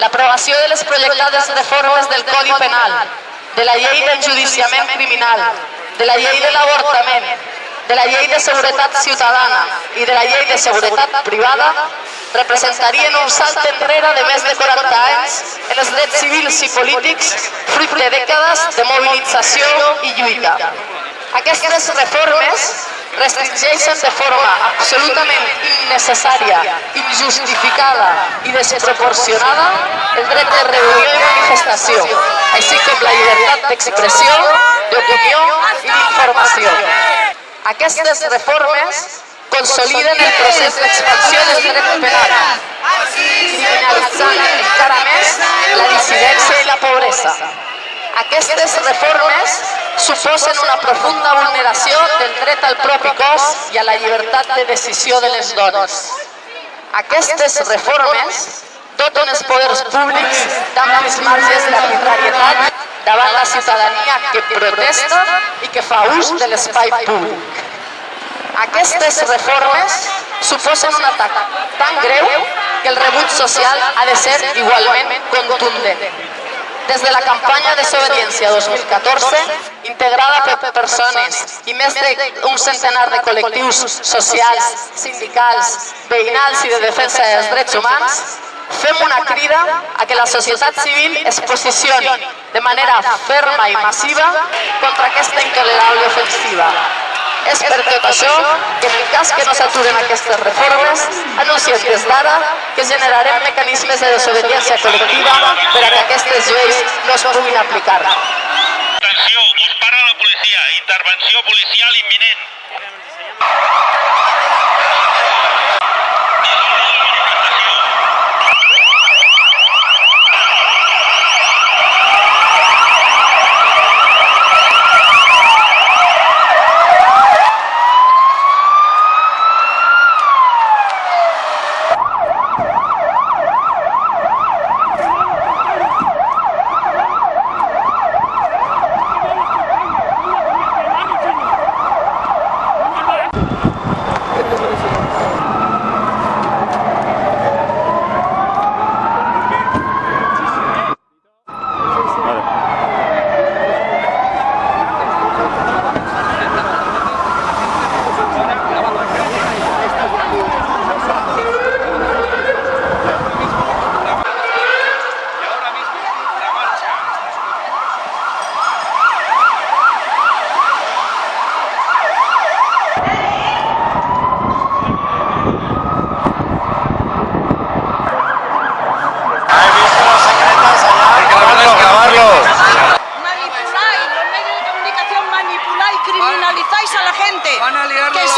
l'aprovació de les projectades reformes del Codi Penal, de la llei d'enjudiciament criminal, de la llei de l'avortament, de la llei de seguretat ciutadana i de la llei de seguretat privada representarien un salt enrere de més de 40 anys en els drets civils i polítics fruit de dècades de mobilització i lluita. Aquestes reformes restringeixen de forma absolutament innecessària, injustificada i desproporcionada el dret de reunió i manifestació, així com la llibertat d'expressió, d'opinió i d'informació. Aquestes reformes consoliden el procés d'expansió del dret penal, criminalitzant encara més la dissidència i la pobresa. Aquestes reformes suposen una profunda vulneració del dret al propi cos i a la llibertat de decisió de les dones. Aquestes reformes doten els poders públics d'amplis marges d'arbitrarietat davant la ciutadania que protesta i que fa ús de l'espai públic. Aquestes reformes suposen un atac tan greu que el rebut social ha de ser igualment contundent. Des de la campanya Desobediència 2014, integrada per persones i més d'un centenar de col·lectius socials, sindicals, veïnals i de defensa dels drets humans, fem una crida a que la societat civil es posicioni de manera ferma i massiva contra aquesta intolerable ofensiva. És per tot això que en el cas que no s'aturen aquestes reformes, anunciem des d'ara que generarem mecanismes de desobediència col·lectiva per a que aquestes lleis no es puguin aplicar. Atenció, us para la policia. Intervenció policial imminent. Later. Liarlo que la salga